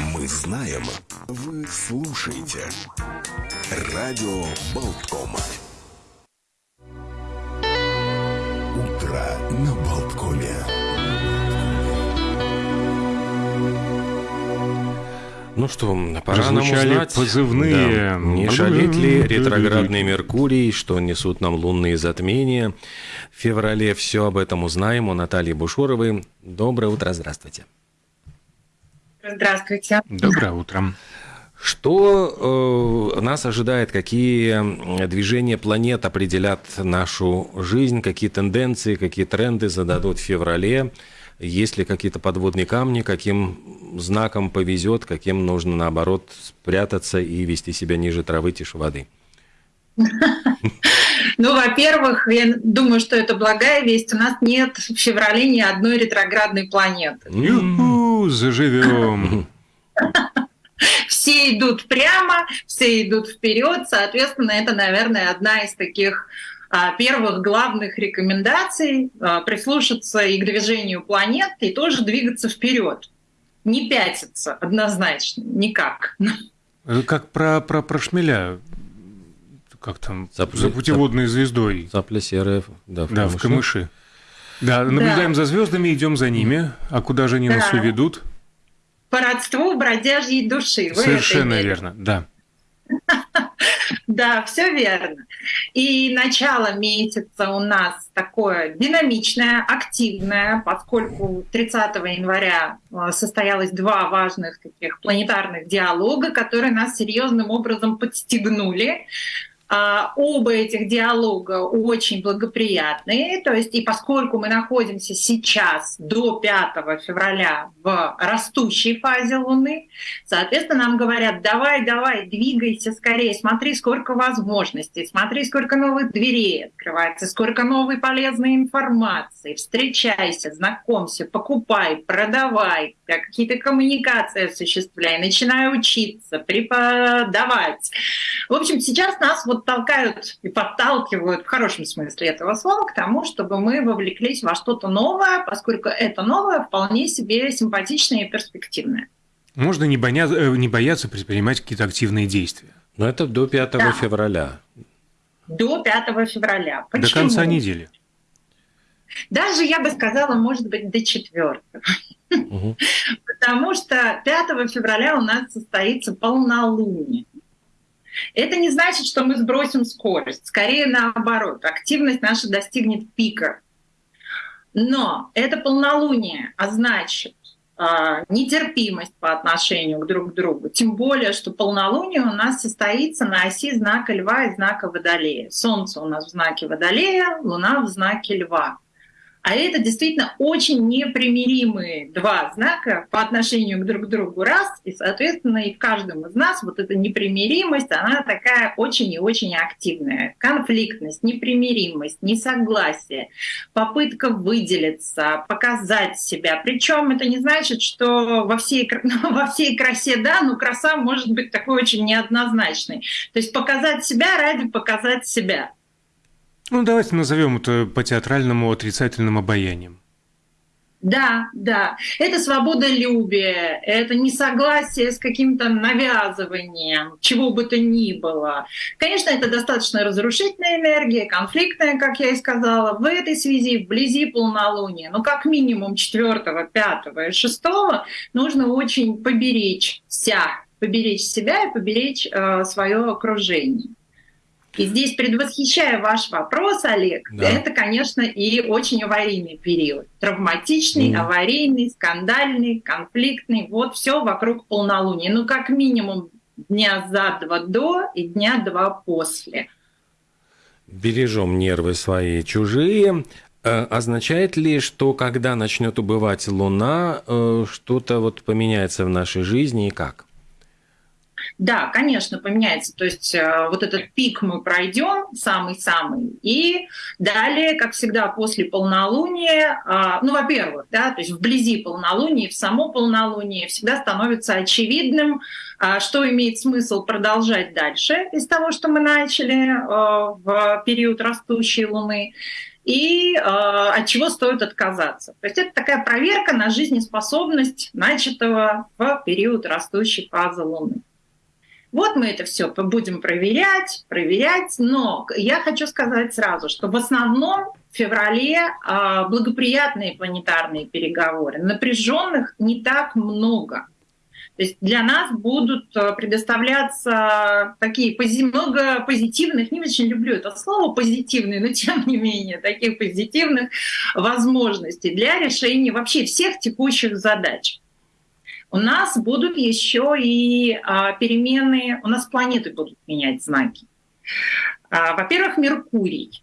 Мы знаем, вы слушаете. Радио Болтком. Утро на Болткоме. Ну что, пора нам Прозвучали узнать, позывные. да, не шалит ли ретроградный Меркурий, что несут нам лунные затмения. В феврале все об этом узнаем у Натальи Бушуровой. Доброе утро, здравствуйте. Здравствуйте. Доброе утро. Что э, нас ожидает, какие движения планет определят нашу жизнь, какие тенденции, какие тренды зададут в феврале, есть ли какие-то подводные камни, каким знаком повезет, каким нужно, наоборот, спрятаться и вести себя ниже травы, тише воды. Ну, во-первых, я думаю, что это благая весть. У нас нет в феврале ни одной ретроградной планеты. Юху, заживем. Все идут прямо, все идут вперед. Соответственно, это, наверное, одна из таких а, первых главных рекомендаций а, прислушаться и к движению планет, и тоже двигаться вперед. Не пятиться однозначно, никак. Как про, про, про шмеля. Как там? Цапля- за путеводной звездой. Цапля серая, да, в Да, в камыше. камыши. Да, наблюдаем за звездами, идем за ними. А куда же они нас Да. уведут? По родству бродяжьей души. Вы Совершенно в верно, да. Да, все верно. И начало месяца у нас такое динамичное, активное, поскольку 30 января э, состоялось два важных таких планетарных диалога, которые нас серьезным образом подстегнули. А, Оба этих диалога очень благоприятные, то есть и поскольку мы находимся сейчас до 5 февраля в растущей фазе Луны, соответственно, нам говорят, давай, давай, двигайся скорее, смотри, сколько возможностей, смотри, сколько новых дверей открывается, сколько новой полезной информации, встречайся, знакомься, покупай, продавай, да, какие-то коммуникации осуществляй, начинай учиться, преподавать. В общем, сейчас нас вот толкают и подталкивают в хорошем смысле этого слова к тому, чтобы мы вовлеклись во что-то новое, поскольку это новое вполне себе симпатичное и перспективное. Можно не, боя- э, не бояться предпринимать какие-то активные действия. Но это до 5 Да. февраля. До 5 февраля. До Почему? конца недели. Даже, я бы сказала, может быть, до 4. Мгм. Потому что 5 февраля у нас состоится полнолуние. Это не значит, что мы сбросим скорость. Скорее наоборот, активность наша достигнет пика. Но это полнолуние, а значит а, нетерпимость по отношению к друг другу. Тем более, что полнолуние у нас состоится на оси знака Льва и знака Водолея. Солнце у нас в знаке Водолея, Луна в знаке Льва. А это действительно очень непримиримые два знака по отношению к друг другу раз, и, соответственно, и в каждом из нас вот эта непримиримость, она такая очень и очень активная. Конфликтность, непримиримость, несогласие, попытка выделиться, показать себя. Причем это не значит, что во всей, кра- во всей красе, да, но краса может быть такой очень неоднозначной. То есть показать себя ради показать себя. Ну, давайте назовем это по-театральному отрицательным обаянием. Да, да. Это свободолюбие, это несогласие с каким-то навязыванием, чего бы то ни было. Конечно, это достаточно разрушительная энергия, конфликтная, как я и сказала. В этой связи, вблизи полнолуния, ну, как минимум 4, 5 и 6 нужно очень поберечься, поберечь себя и поберечь э, свое окружение. И здесь, предвосхищая ваш вопрос, Олег, Да. это, конечно, и очень аварийный период. Травматичный, Мгм. аварийный, скандальный, конфликтный. Вот все вокруг полнолуния. Ну, как минимум дня за два до и дня два после. Бережем нервы свои чужие. Э, Означает ли, что когда начнет убывать Луна, э, что-то вот поменяется в нашей жизни и как? Да, конечно, поменяется. То есть э, вот этот пик мы пройдем, самый-самый, и далее, как всегда, после полнолуния, а, ну, во-первых, да, то есть вблизи полнолуния, в само полнолуние всегда становится очевидным, а, что имеет смысл продолжать дальше из того, что мы начали э, в период растущей Луны. и э, от чего стоит отказаться. То есть это такая проверка на жизнеспособность начатого в период растущей фазы Луны. Вот мы это все будем проверять, проверять, но я хочу сказать сразу, что в основном в феврале э, благоприятные планетарные переговоры, напряженных не так много. То есть для нас будут э, предоставляться такие много позитивных, не очень люблю это слово позитивные, но тем не менее таких позитивных возможностей для решения вообще всех текущих задач. У нас будут еще и а, перемены, у нас планеты будут менять знаки. А, во-первых, Меркурий.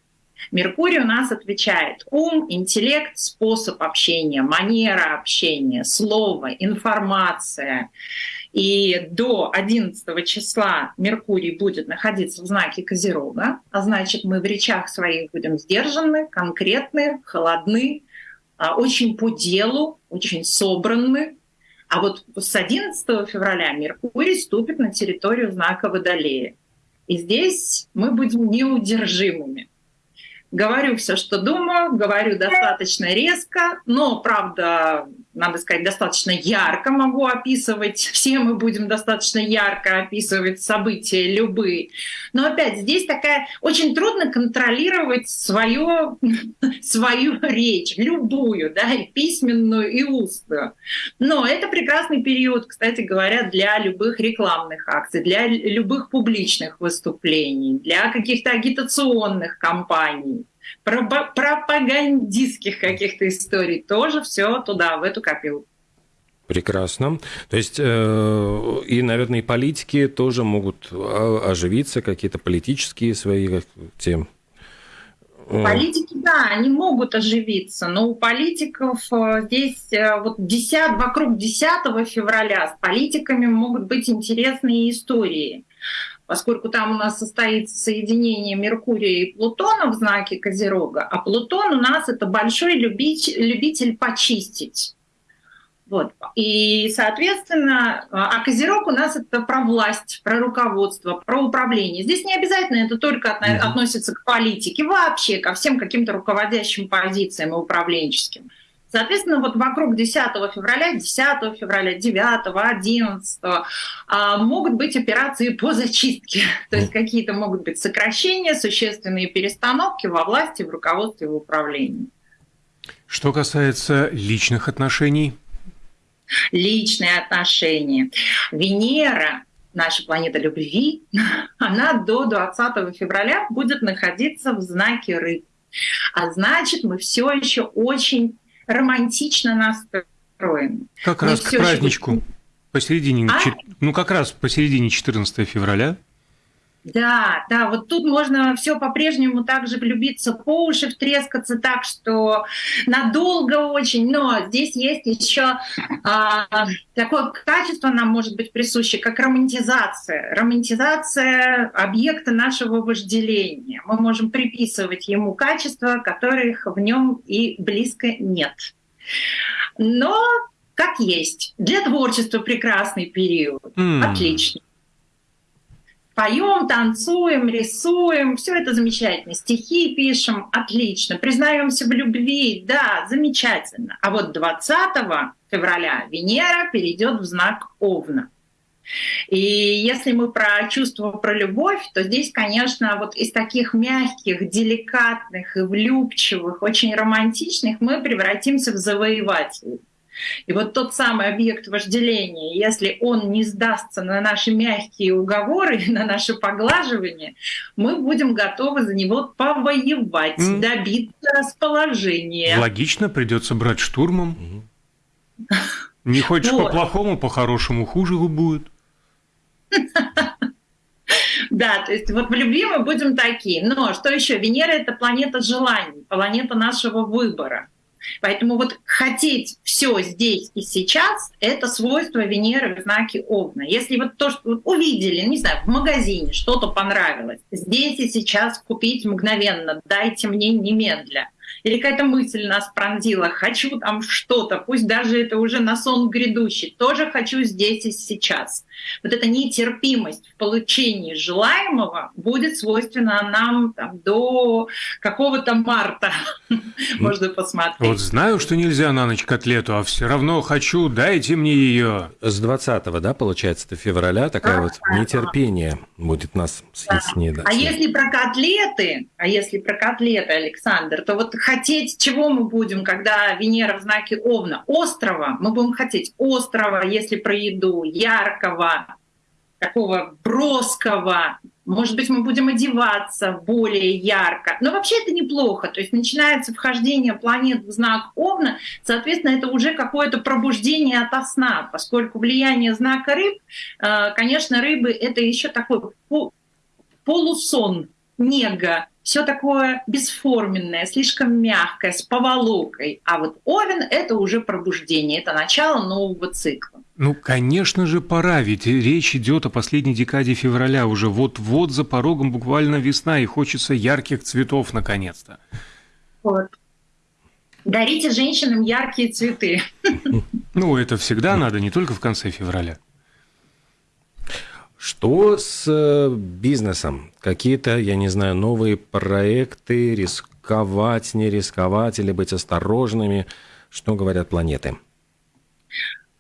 Меркурий у нас отвечает ум, интеллект, способ общения, манера общения, слово, информация. И до 11 числа Меркурий будет находиться в знаке Козерога, а значит мы в речах своих будем сдержаны, конкретны, холодны, а, очень по делу, очень собранны. А вот с 11 февраля Меркурий ступит на территорию знака Водолея. И здесь мы будем неудержимыми говорю все, что думаю, говорю достаточно резко, но, правда, надо сказать, достаточно ярко могу описывать. Все мы будем достаточно ярко описывать события любые. Но опять здесь такая очень трудно контролировать свою, свою речь, любую, да, и письменную, и устную. Но это прекрасный период, кстати говоря, для любых рекламных акций, для любых публичных выступлений, для каких-то агитационных кампаний пропагандистских каких-то историй, тоже все туда, в эту копилку. Прекрасно. То есть, э, и, наверное, и политики тоже могут оживиться, какие-то политические свои темы. Политики, да, они могут оживиться, но у политиков э, здесь э, вот 10, вокруг 10 февраля с политиками могут быть интересные истории поскольку там у нас состоится соединение Меркурия и Плутона в знаке Козерога, а Плутон у нас это большой любитель, любитель почистить. Вот. И, соответственно, а Козерог у нас это про власть, про руководство, про управление. Здесь не обязательно это только относится к политике, вообще ко всем каким-то руководящим позициям и управленческим. Соответственно, вот вокруг 10 февраля, 10 февраля, 9, 11 могут быть операции по зачистке. То есть какие-то могут быть сокращения, существенные перестановки во власти, в руководстве, в управлении. Что касается личных отношений? Личные отношения. Венера, наша планета любви, она до 20 февраля будет находиться в знаке рыб. А значит, мы все еще очень романтично настроены. Как Мы раз к праздничку. Еще... Посередине, а? ну как раз посередине 14 февраля. Да, да, вот тут можно все по-прежнему также влюбиться по уши, втрескаться так, что надолго очень, но здесь есть еще а, такое качество нам может быть присуще, как романтизация. Романтизация объекта нашего вожделения. Мы можем приписывать ему качества, которых в нем и близко нет. Но как есть. Для творчества прекрасный период. Mm. Отлично поем, танцуем, рисуем, все это замечательно. Стихи пишем, отлично. Признаемся в любви, да, замечательно. А вот 20 февраля Венера перейдет в знак Овна. И если мы про чувство, про любовь, то здесь, конечно, вот из таких мягких, деликатных и влюбчивых, очень романтичных мы превратимся в завоевателей. И вот тот самый объект вожделения, если он не сдастся на наши мягкие уговоры, на наше поглаживание, мы будем готовы за него повоевать, mm. добиться расположения. Логично, придется брать штурмом. Не хочешь по-плохому, по-хорошему хуже будет. Да, то есть вот в любви мы будем такие. Но что еще? Венера — это планета желаний, планета нашего выбора. Поэтому вот хотеть все здесь и сейчас — это свойство Венеры в знаке Овна. Если вот то, что увидели, не знаю, в магазине что-то понравилось, здесь и сейчас купить мгновенно, дайте мне немедля — или какая-то мысль нас пронзила, хочу там что-то, пусть даже это уже на сон грядущий, тоже хочу здесь и сейчас. Вот эта нетерпимость в получении желаемого будет свойственна нам там, до какого-то марта, можно посмотреть. Вот знаю, что нельзя на ночь котлету, а все равно хочу, дайте мне ее. С 20 да, получается, февраля такая вот нетерпение будет нас съесть. А если про котлеты, а если про котлеты, Александр, то вот хотеть чего мы будем, когда Венера в знаке Овна? Острова. Мы будем хотеть острова, если про еду, яркого, такого броского. Может быть, мы будем одеваться более ярко. Но вообще это неплохо. То есть начинается вхождение планет в знак Овна, соответственно, это уже какое-то пробуждение ото сна, поскольку влияние знака рыб, э, конечно, рыбы — это еще такой полусон, нега, все такое бесформенное, слишком мягкое, с поволокой. А вот Овен — это уже пробуждение, это начало нового цикла. Ну, конечно же, пора, ведь речь идет о последней декаде февраля. Уже вот-вот за порогом буквально весна, и хочется ярких цветов наконец-то. Вот. Дарите женщинам яркие цветы. Ну, это всегда надо, не только в конце февраля. Что с э, бизнесом? Какие-то, я не знаю, новые проекты, рисковать, не рисковать или быть осторожными? Что говорят планеты?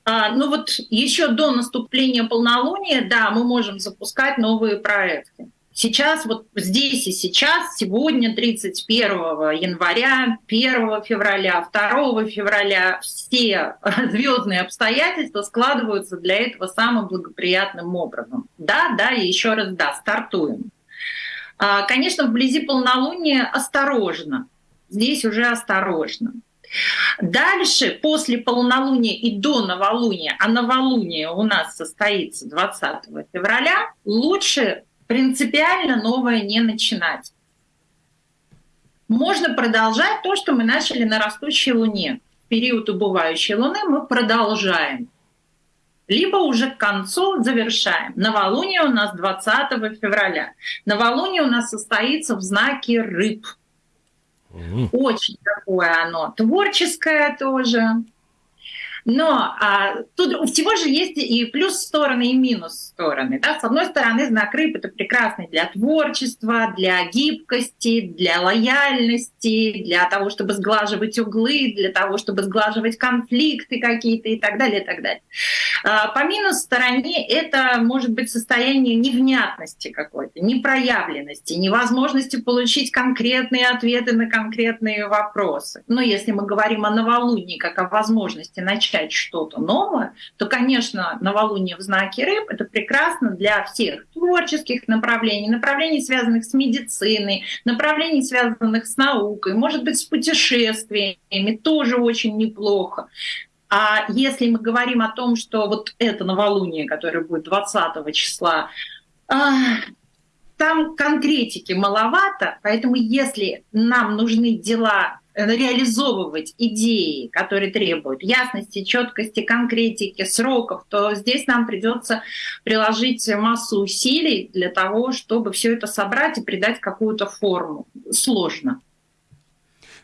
А, ну вот еще до наступления полнолуния, да, мы можем запускать новые проекты. Сейчас, вот здесь и сейчас, сегодня, 31 января, 1 февраля, 2 февраля, все звездные обстоятельства складываются для этого самым благоприятным образом. Да, да, и еще раз да, стартуем. А, конечно, вблизи полнолуния осторожно. Здесь уже осторожно. Дальше, после полнолуния и до новолуния, а новолуние у нас состоится 20 февраля, лучше принципиально новое не начинать. Можно продолжать то, что мы начали на растущей Луне. В период убывающей Луны мы продолжаем. Либо уже к концу завершаем. Новолуние у нас 20 февраля. Новолуние у нас состоится в знаке рыб. Очень такое оно творческое тоже. Но а, тут у всего же есть и плюс стороны, и минус стороны. Да? С одной стороны, знак рыб — это прекрасный для творчества, для гибкости, для лояльности, для того, чтобы сглаживать углы, для того, чтобы сглаживать конфликты какие-то и так далее, и так далее. А, по минус стороне это может быть состояние невнятности какой-то, непроявленности, невозможности получить конкретные ответы на конкретные вопросы. Но если мы говорим о новолунии как о возможности начать начать что-то новое, то, конечно, новолуние в знаке рыб — это прекрасно для всех творческих направлений, направлений, связанных с медициной, направлений, связанных с наукой, может быть, с путешествиями, тоже очень неплохо. А если мы говорим о том, что вот это новолуние, которое будет 20 числа, а, там конкретики маловато, поэтому если нам нужны дела реализовывать идеи, которые требуют ясности, четкости, конкретики, сроков, то здесь нам придется приложить массу усилий для того, чтобы все это собрать и придать какую-то форму. Сложно.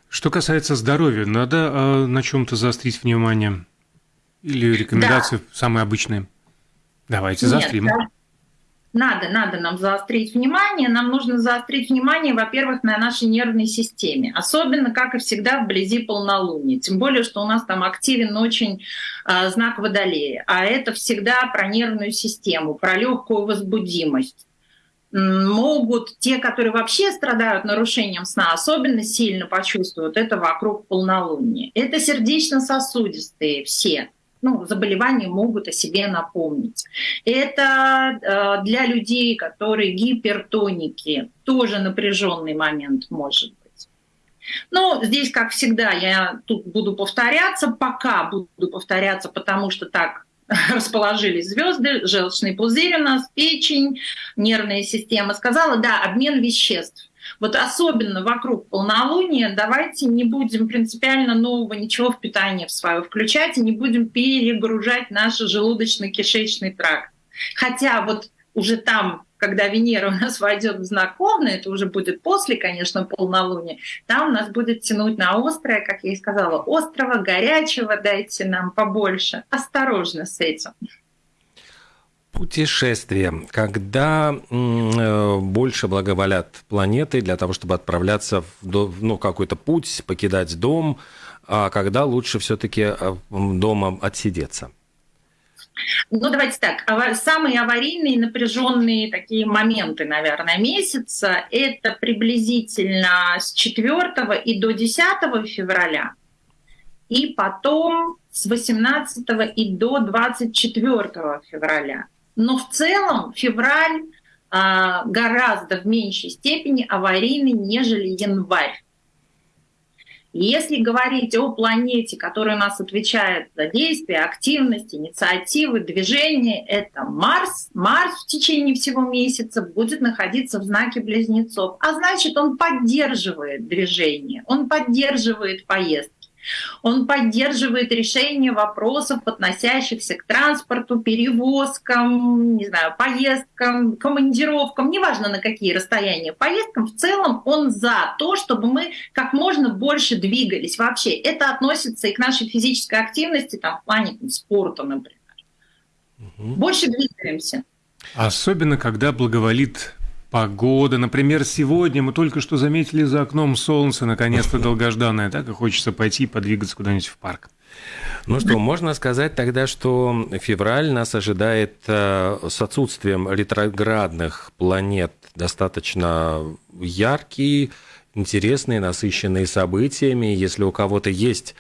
Что касается здоровья, надо э, на чем-то заострить внимание? Или рекомендации да. самые обычные? Давайте Нет, заострим. Да надо, надо нам заострить внимание. Нам нужно заострить внимание, во-первых, на нашей нервной системе. Особенно, как и всегда, вблизи полнолуния. Тем более, что у нас там активен очень э, знак Водолея. А это всегда про нервную систему, про легкую возбудимость могут те, которые вообще страдают нарушением сна, особенно сильно почувствуют это вокруг полнолуния. Это сердечно-сосудистые все ну, заболевания могут о себе напомнить. Это э, для людей, которые гипертоники, тоже напряженный момент может быть. Но здесь, как всегда, я тут буду повторяться, пока буду повторяться, потому что так расположились звезды, желчный пузырь у нас, печень, нервная система. Сказала, да, обмен веществ. Вот особенно вокруг полнолуния давайте не будем принципиально нового ничего в питание в свое включать и не будем перегружать наш желудочно-кишечный тракт. Хотя вот уже там когда Венера у нас войдет в знак Овна, это уже будет после, конечно, полнолуния, там нас будет тянуть на острое, как я и сказала, острого, горячего, дайте нам побольше. Осторожно с этим. Путешествие. Когда э, больше благоволят планеты для того, чтобы отправляться в ну, какой-то путь, покидать дом, а когда лучше все-таки э, дома отсидеться? Ну, давайте так. Самые аварийные, напряженные такие моменты, наверное, месяца – это приблизительно с 4 и до 10 февраля, и потом с 18 и до 24 февраля. Но в целом февраль а, гораздо в меньшей степени аварийный, нежели январь. Если говорить о планете, которая у нас отвечает за действия, активность, инициативы, движения, это Марс. Марс в течение всего месяца будет находиться в знаке близнецов, а значит он поддерживает движение, он поддерживает поездки. Он поддерживает решение вопросов, относящихся к транспорту, перевозкам, не знаю, поездкам, командировкам, неважно на какие расстояния, поездкам. В целом он за то, чтобы мы как можно больше двигались. Вообще это относится и к нашей физической активности, там, в плане там, спорта, например. Угу. Больше двигаемся. Особенно, когда благоволит Погода, например, сегодня мы только что заметили за окном солнце, наконец-то долгожданное, так и хочется пойти и подвигаться куда-нибудь в парк. Ну что, можно сказать тогда, что февраль нас ожидает э, с отсутствием ретроградных планет достаточно яркий, интересный, насыщенный событиями. Если у кого-то есть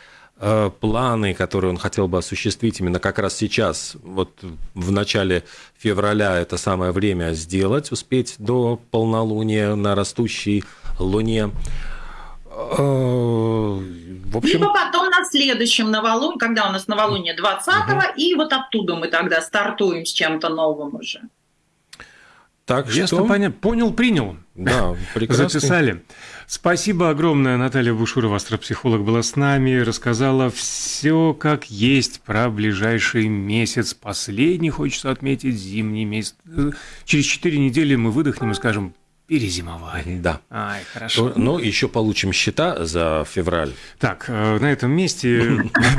планы, которые он хотел бы осуществить именно как раз сейчас, вот в начале февраля это самое время сделать, успеть до полнолуния на растущей луне. Э, в общем... Либо потом на следующем новолунии, когда у нас новолуние 20-го, угу. и вот оттуда мы тогда стартуем с чем-то новым уже. Так Ясно, что... понятно. Понял, принял. Да, прекрасно. Записали. Спасибо огромное. Наталья Бушурова, астропсихолог, была с нами, рассказала все как есть про ближайший месяц. Последний, хочется отметить, зимний месяц. Через четыре недели мы выдохнем и скажем перезимовали. Да. Ай, хорошо. Ну, ну, еще получим счета за февраль. Так, э, на этом месте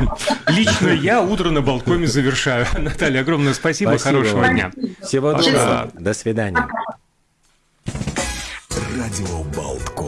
лично я утро на балконе завершаю. Наталья, огромное спасибо, хорошего дня. Всего доброго, до свидания. Радио Болтком.